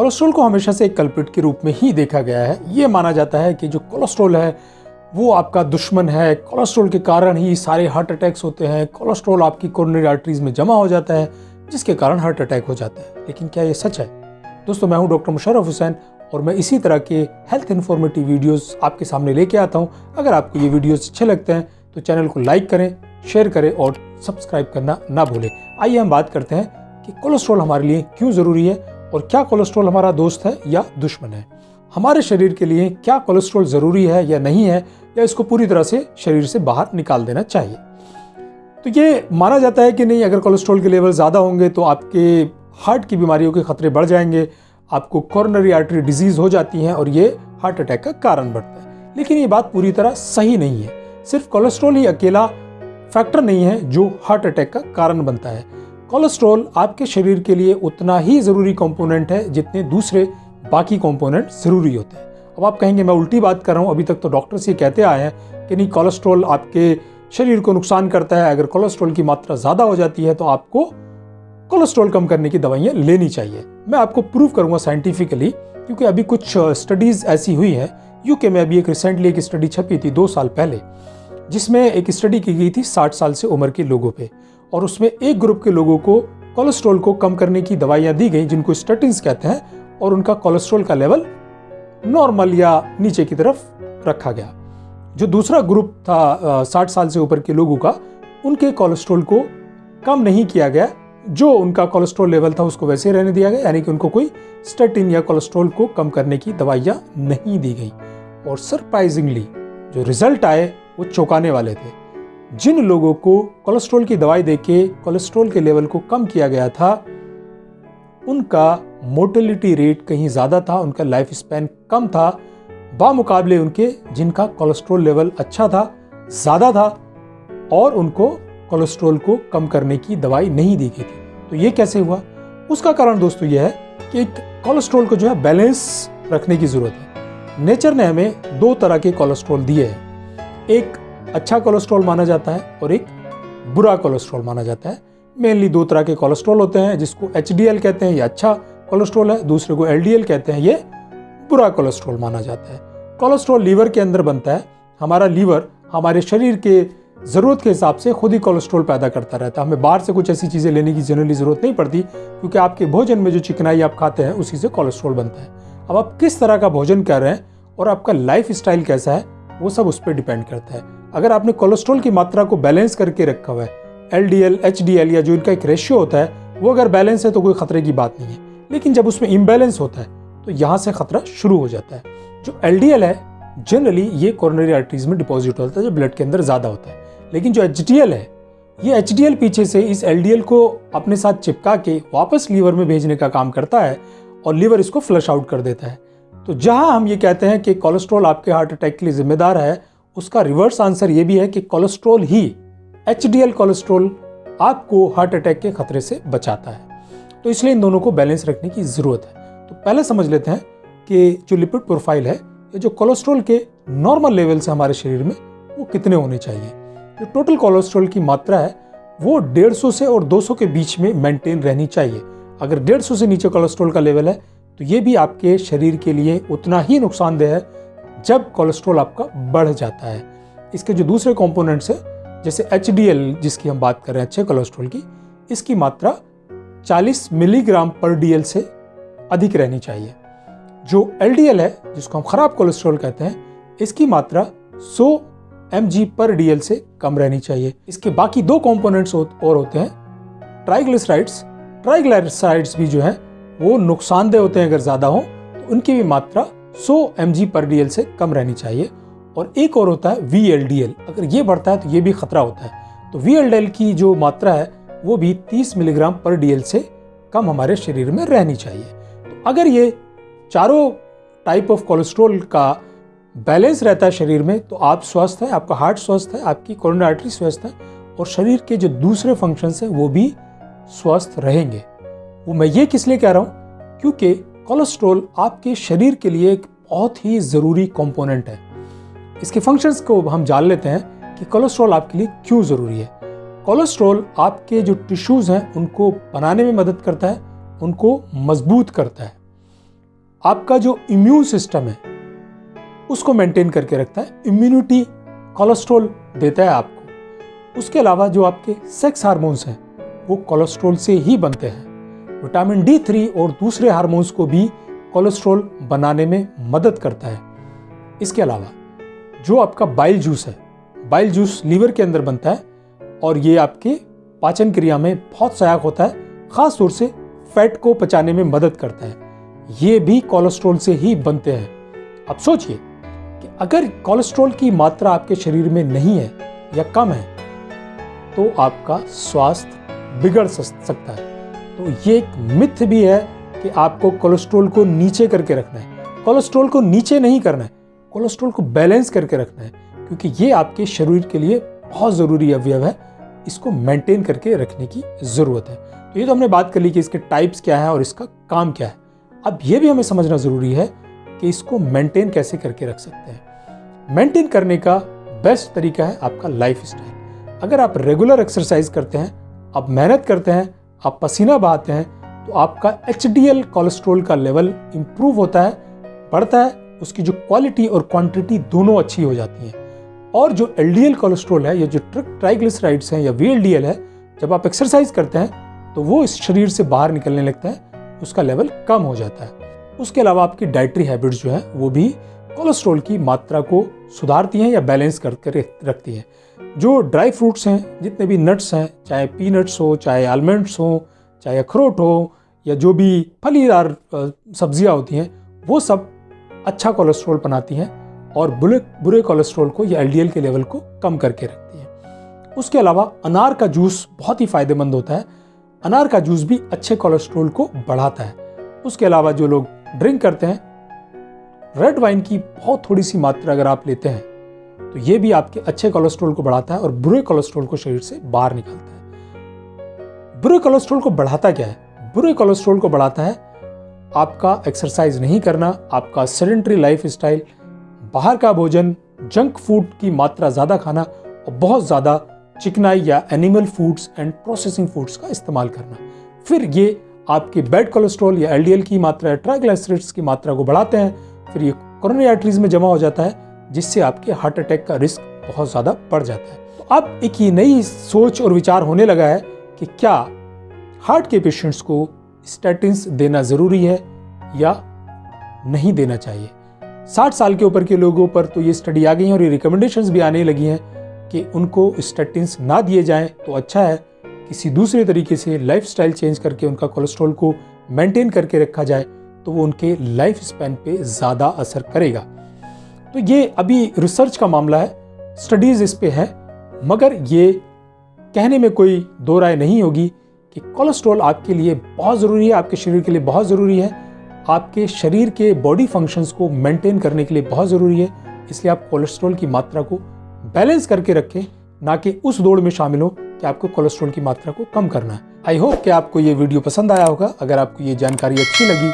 Cholesterol को हमेशा से एक कल्पिट के रूप में ही देखा गया है। ये माना जाता है कि जो कोलेस्ट्रॉल है, वो आपका दुश्मन है। कोलेस्ट्रॉल के कारण ही सारे हार्ट अटैक्स होते हैं। कोलेस्ट्रॉल आपकी कोरोनरी आर्टरीज में जमा हो जाता है, जिसके कारण हार्ट अटैक हो जाता है। लेकिन क्या ये सच है? दोस्तों, मैं हूँ डॉक्टर मुशरफ हुसैन और मैं इसी तरह के हेल्थ इन्फॉर्मेटिव वीडियोस आपके सामने लेके आता हूँ। अगर आपको ये वीडियोस अच्छे लगते हैं तो चैनल को लाइक करें शेयर करें और सब्सक्राइब करना ना भूलें। आइए हम बात करते हैं कि कोलेस्ट्रॉल हमारे लिए क्यों ज़रूरी है और क्या कोलेस्ट्रॉल हमारा दोस्त है या दुश्मन है? हमारे शरीर के लिए क्या कोलेस्ट्रॉल ज़रूरी है या नहीं है, या इसको पूरी तरह से शरीर से बाहर निकाल देना चाहिए? तो ये माना जाता है कि नहीं, अगर कोलेस्ट्रॉल के लेवल ज़्यादा होंगे तो आपके हार्ट की बीमारियों के खतरे बढ़ जाएँगे, आपको कॉर्नरी आर्टरी डिज़ीज़ हो जाती हैं और ये हार्ट अटैक का कारण बढ़ता है। लेकिन ये बात पूरी तरह सही नहीं है। सिर्फ़ कोलेस्ट्रॉल ही अकेला फैक्टर नहीं है जो हार्ट अटैक का कारण बनता है। कोलेस्ट्रॉल आपके शरीर के लिए उतना ही ज़रूरी कंपोनेंट है जितने दूसरे बाकी कंपोनेंट ज़रूरी होते हैं। अब आप कहेंगे, मैं उल्टी बात कर रहा हूँ, अभी तक तो डॉक्टर्स ये कहते आए हैं कि नहीं, कोलेस्ट्रॉल आपके शरीर को नुकसान करता है। अगर कोलेस्ट्रॉल की मात्रा ज़्यादा हो जाती है तो आपको कोलेस्ट्रॉल कम करने की दवाइयाँ लेनी चाहिए। मैं आपको प्रूव करूँगा साइंटिफिकली, क्योंकि अभी कुछ स्टडीज़ ऐसी हुई हैं। यूके में अभी एक रिसेंटली एक स्टडी छपी थी दो साल पहले, जिसमें एक स्टडी की गई थी साठ साल से उम्र के लोगों पे। और उसमें एक ग्रुप के लोगों को कोलेस्ट्रॉल को कम करने की दवाइयाँ दी गई, जिनको स्टेटिन्स कहते हैं, और उनका कोलेस्ट्रॉल का लेवल नॉर्मल या नीचे की तरफ़ रखा गया। जो दूसरा ग्रुप था साठ साल से ऊपर के लोगों का, उनके कोलेस्ट्रॉल को कम नहीं किया गया। जो उनका कोलेस्ट्रॉल लेवल था, उसको वैसे रहने दिया गया, यानी कि उनको कोई स्टेटिन या कोलेस्ट्रॉल को कम करने की दवाइयाँ नहीं दी गई। और सरप्राइजिंगली जो रिज़ल्ट आए, वो चौंकाने वाले थे। जिन लोगों को कोलेस्ट्रॉल की दवाई देके कोलेस्ट्रॉल के लेवल को कम किया गया था, उनका मोर्टेलिटी रेट कहीं ज़्यादा था, उनका लाइफ स्पैन कम था। बामुकाबले उनके जिनका कोलेस्ट्रॉल लेवल अच्छा था, ज़्यादा था, और उनको कोलेस्ट्रॉल को कम करने की दवाई नहीं दी गई थी। तो ये कैसे हुआ? उसका कारण दोस्तों यह है कि एक कोलेस्ट्रॉल को जो है बैलेंस रखने की ज़रूरत है। नेचर ने हमें दो तरह के कोलेस्ट्रॉल दिए हैं। एक अच्छा कोलेस्ट्रॉल माना जाता है और एक बुरा कोलेस्ट्रॉल माना जाता है। मेनली दो तरह के कोलेस्ट्रॉल होते हैं, जिसको एचडीएल कहते हैं, ये अच्छा कोलेस्ट्रॉल है, दूसरे को एलडीएल कहते हैं, ये बुरा कोलेस्ट्रॉल माना जाता है। कोलेस्ट्रॉल लीवर के अंदर बनता है। हमारा लीवर हमारे शरीर के ज़रूरत के हिसाब से खुद ही कोलेस्ट्रॉल पैदा करता रहता है। हमें बाहर से कुछ ऐसी चीज़ें लेने की जनरली ज़रूरत नहीं पड़ती, क्योंकि आपके भोजन में जो चिकनाई आप खाते हैं, उसी से कोलेस्ट्रॉल बनता है। अब आप किस तरह का भोजन कर रहे हैं और आपका लाइफ स्टाइल कैसा है, वो सब उस पर डिपेंड करता है। अगर आपने कोलेस्ट्रॉल की मात्रा को बैलेंस करके रखा हुआ है L D L H D L या जो इनका एक रेशियो होता है, वो अगर बैलेंस है तो कोई खतरे की बात नहीं है। लेकिन जब उसमें इम्बैलेंस होता है तो यहाँ से खतरा शुरू हो जाता है। जो एल डी एल है जनरली ये कॉर्नरी आर्टरीज में डिपॉजिट होता है जो ब्लड के अंदर ज़्यादा होता है। लेकिन जो एच डी एल है, ये एच डी एल पीछे से इस एल डी एल को अपने साथ चिपका के वापस लीवर में भेजने का काम करता है और लीवर इसको फ्लश आउट कर देता है। तो जहाँ हम ये कहते हैं कि कोलेस्ट्रॉल आपके हार्ट अटैक के लिए जिम्मेदार है उसका रिवर्स आंसर ये भी है कि कोलेस्ट्रॉल ही एच कोलेस्ट्रॉल आपको हार्ट अटैक के खतरे से बचाता है। तो इसलिए इन दोनों को बैलेंस रखने की ज़रूरत है। तो पहले समझ लेते हैं कि जो लिपिड प्रोफ़ाइल है, ये जो कोलेस्ट्रॉल के नॉर्मल लेवल से हमारे शरीर में, वो कितने होने चाहिए? जो टोटल कोलेस्ट्रॉल की मात्रा है, वो 150 से और 200 के बीच में मेंटेन रहनी चाहिए। अगर 150 से नीचे कोलेस्ट्रॉल का लेवल है तो ये भी आपके शरीर के लिए उतना ही नुकसानदेह है जब कोलेस्ट्रॉल आपका बढ़ जाता है। इसके जो दूसरे कॉम्पोनेंट्स है, जैसे एचडीएल जिसकी हम बात कर रहे हैं, अच्छे कोलेस्ट्रॉल की, इसकी मात्रा 40 मिलीग्राम पर डीएल से अधिक रहनी चाहिए। जो एलडीएल है, जिसको हम खराब कोलेस्ट्रॉल कहते हैं, इसकी मात्रा 100 एम पर डीएल से कम रहनी चाहिए। इसके बाकी दो कंपोनेंट्स और होते हैं ट्राइग्लिसराइड्स ट्राइग्लिसराइड्स भी जो हैं, वो नुकसानदेह होते हैं, अगर ज़्यादा हों तो उनकी भी मात्रा 100 एम पर डी से कम रहनी चाहिए। और एक और होता है VLDL अगर ये बढ़ता है तो ये भी खतरा होता है। तो VLDL की जो मात्रा है, वो भी 30 मिलीग्राम पर डी से कम हमारे शरीर में रहनी चाहिए। तो अगर ये चारों टाइप ऑफ़ कोलेस्ट्रोल का बैलेंस रहता है शरीर में तो आप स्वस्थ हैं, आपका हार्ट स्वस्थ है, आपकी कोरोना आर्टरी स्वस्थ है, और शरीर के जो दूसरे फ़ंक्शंस हैं, वो भी स्वस्थ रहेंगे। वो मैं ये किस लिए कह रहा हूँ? क्योंकि कोलेस्ट्रॉल आपके शरीर के लिए एक बहुत ही ज़रूरी कंपोनेंट है। इसके फ़ंक्शंस को हम जान लेते हैं कि कोलेस्ट्रॉल आपके लिए क्यों ज़रूरी है। कोलेस्ट्रॉल आपके जो टिश्यूज़ हैं, उनको बनाने में मदद करता है, उनको मज़बूत करता है। आपका जो इम्यून सिस्टम है, उसको मेंटेन करके रखता है। इम्यूनिटी कोलेस्ट्रॉल देता है आपको। उसके अलावा जो आपके सेक्स हार्मोन्स हैं, वो कोलेस्ट्रॉल से ही बनते हैं। विटामिन डी थ्री और दूसरे हार्मोन्स को भी कोलेस्ट्रॉल बनाने में मदद करता है। इसके अलावा, जो आपका बाइल जूस है, बाइल जूस लीवर के अंदर बनता है और ये आपके पाचन क्रिया में बहुत सहायक होता है, ख़ास तौर से फैट को पचाने में मदद करता है। ये भी कोलेस्ट्रॉल से ही बनते हैं। अब सोचिए कि अगर कोलेस्ट्रॉल की मात्रा आपके शरीर में नहीं है या कम है तो आपका स्वास्थ्य बिगड़ सकता है। तो ये एक मिथ भी है कि आपको कोलेस्ट्रॉल को नीचे करके रखना है। कोलेस्ट्रॉल को नीचे नहीं करना है, कोलेस्ट्रॉल को बैलेंस करके रखना है, क्योंकि ये आपके शरीर के लिए बहुत ज़रूरी अवयव है। इसको मेंटेन करके रखने की ज़रूरत है। तो ये तो हमने बात कर ली कि इसके टाइप्स क्या है और इसका काम क्या है। अब ये भी हमें समझना ज़रूरी है कि इसको मेंटेन कैसे करके रख सकते हैं। मेंटेन करने का बेस्ट तरीका है आपका लाइफ स्टाइल अगर आप रेगुलर एक्सरसाइज करते हैं, आप मेहनत करते हैं आप पसीना बहाते हैं तो आपका एच कोलेस्ट्रोल का लेवल इम्प्रूव होता है, बढ़ता है, उसकी जो क्वालिटी और क्वांटिटी दोनों अच्छी हो जाती हैं। और जो एल कोलेस्ट्रोल है, या जो ट्रिक ट्राइग्लिसराइड्स हैं, या वीएलडीएल है, जब आप एक्सरसाइज करते हैं तो वो इस शरीर से बाहर निकलने लगता है, उसका लेवल कम हो जाता है। उसके अलावा आपकी डाइटरी हैबिट्स जो है, वो भी कोलेस्ट्रॉल की मात्रा को सुधारती हैं या बैलेंस करके रखती हैं। जो ड्राई फ्रूट्स हैं, जितने भी नट्स हैं, चाहे पीनट्स हो, चाहे आलमंड्स हो, चाहे अखरोट हो, या जो भी फलीदार सब्ज़ियाँ होती हैं, वो सब अच्छा कोलेस्ट्रॉल बनाती हैं और बुरे बुरे कोलेस्ट्रॉल को या एलडीएल के लेवल को कम करके रखती हैं। उसके अलावा अनार का जूस बहुत ही फ़ायदेमंद होता है। अनार का जूस भी अच्छे कोलेस्ट्रोल को बढ़ाता है। उसके अलावा जो लोग ड्रिंक करते हैं रेड वाइन की बहुत थोड़ी सी मात्रा अगर आप लेते हैं तो ये भी आपके अच्छे कोलेस्ट्रोल को बढ़ाता है और बुरे कोलेस्ट्रोल को शरीर से बाहर निकालता है। बुरे कोलेस्ट्रोल को बढ़ाता क्या है? बुरे कोलेस्ट्रोल को बढ़ाता है आपका एक्सरसाइज नहीं करना, आपका सेडेंट्री लाइफ स्टाइल बाहर का भोजन जंक फ़ूड की मात्रा ज़्यादा खाना और बहुत ज़्यादा चिकनाई या animal foods and processing foods का इस्तेमाल करना। फिर ये आपके बैड कोलेस्ट्रॉल या एलडीएल की मात्रा ट्राइग्लाइसराइड्स की मात्रा को बढ़ाते हैं, फिर ये कोरोनरी आर्टरीज में जमा हो जाता है जिससे आपके हार्ट अटैक का रिस्क बहुत ज़्यादा बढ़ जाता है। तो अब एक ये नई सोच और विचार होने लगा है कि क्या हार्ट के पेशेंट्स को स्टेटिन्स देना ज़रूरी है या नहीं देना चाहिए? 60 साल के ऊपर के लोगों पर तो ये स्टडी आ गई है और ये रिकमेंडेशंस भी आने लगी हैं कि उनको स्टेटिन्स ना दिए जाएँ तो अच्छा है किसी दूसरे तरीके से लाइफ स्टाइल चेंज करके उनका कोलेस्ट्रॉल को मेंटेन करके रखा जाए तो वो उनके लाइफ स्पैन पे ज़्यादा असर करेगा। तो ये अभी रिसर्च का मामला है स्टडीज़ इस पे है, मगर ये कहने में कोई दो राय नहीं होगी कि कोलेस्ट्रॉल आपके लिए बहुत ज़रूरी है, आपके शरीर के लिए बहुत ज़रूरी है, आपके शरीर के बॉडी फ़ंक्शंस को मेंटेन करने के लिए बहुत ज़रूरी है, इसलिए आप कोलेस्ट्रॉल की मात्रा को बैलेंस करके रखें, ना कि उस दौड़ में शामिल हो कि आपको कोलेस्ट्रॉल की मात्रा को कम करना है। आई होप कि आपको ये वीडियो पसंद आया होगा। अगर आपको ये जानकारी अच्छी लगी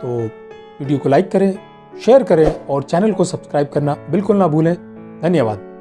तो वीडियो को लाइक करें शेयर करें और चैनल को सब्सक्राइब करना बिल्कुल ना भूलें। धन्यवाद।